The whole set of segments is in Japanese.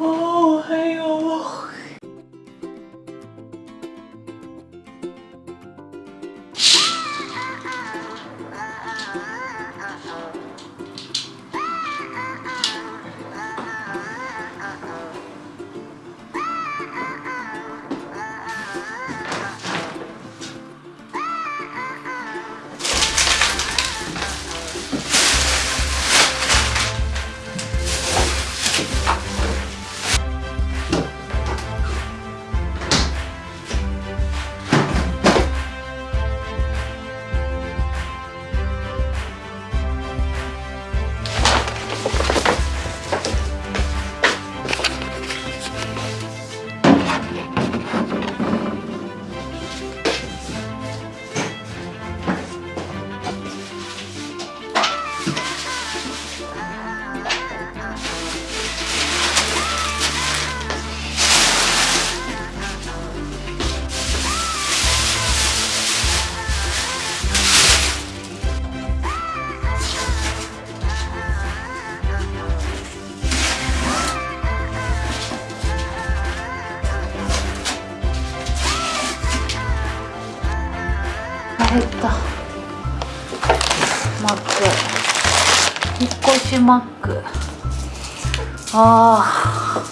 お減った。マック引っ越しマック。ああ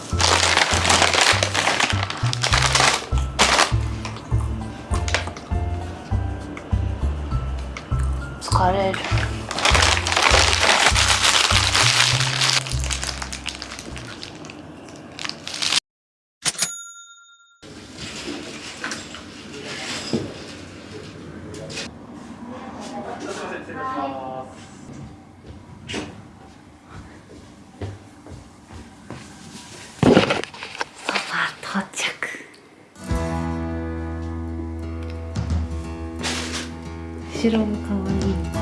疲れる。ソファー到着後ろもかわいい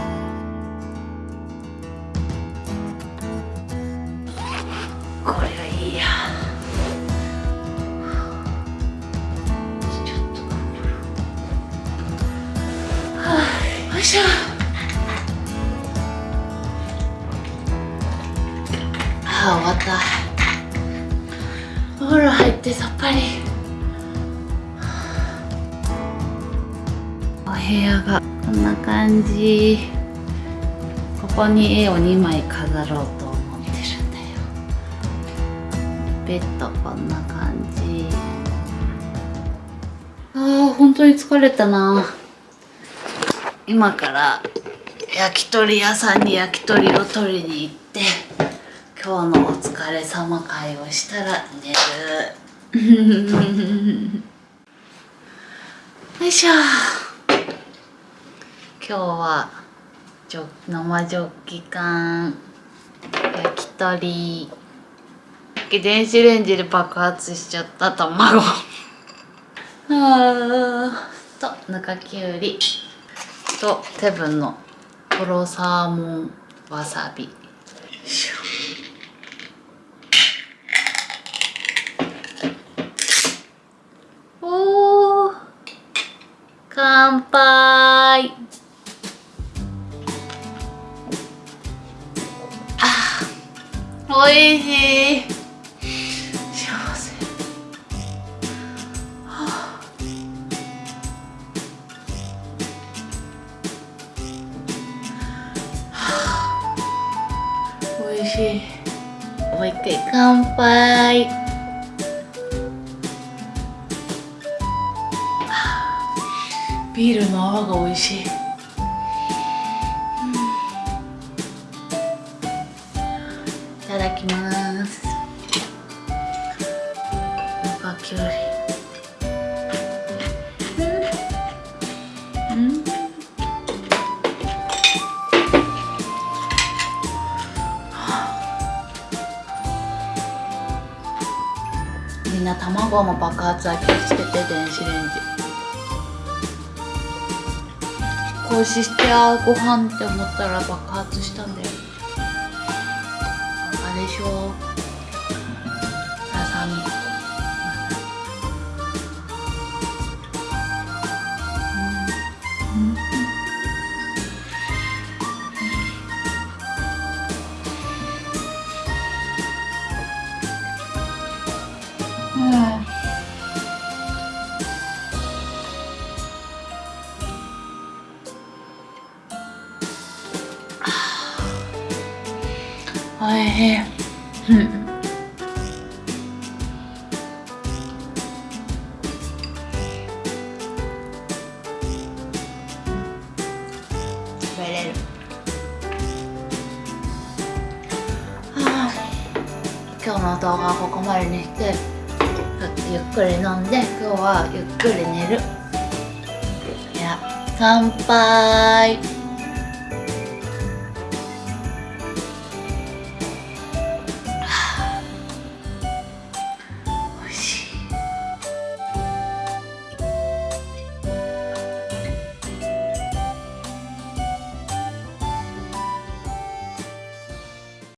ああ終わった。お風呂入ってさっぱり。お部屋がこんな感じ。ここに絵を2枚飾ろうと思ってるんだよ。ベッドこんな感じ。あー本当に疲れたな。今から焼き鳥屋さんに焼き鳥を取りに行って今日のお疲れ様会をしたら寝る。よいしょ。今日はジョ生ジョッキ缶焼き鳥。電子レンジで爆発しちゃった卵。とぬかきゅうりとテブンのとろサーモンわさびよいしょおー乾杯。あおいしい。幸せ。はあはあおいしい。もう一回乾杯。ビールの泡が美味しい、うん、いただきます。ぬかきゅうりうん、うん。みんな卵も爆発は気をつけて電子レンジ。こうしてあご飯って思ったら爆発したんだよ。バカでしょ。ささみ。えうん食べれる。はあ今日の動画はここまでにしてゆっくり飲んで今日はゆっくり寝る。いや乾杯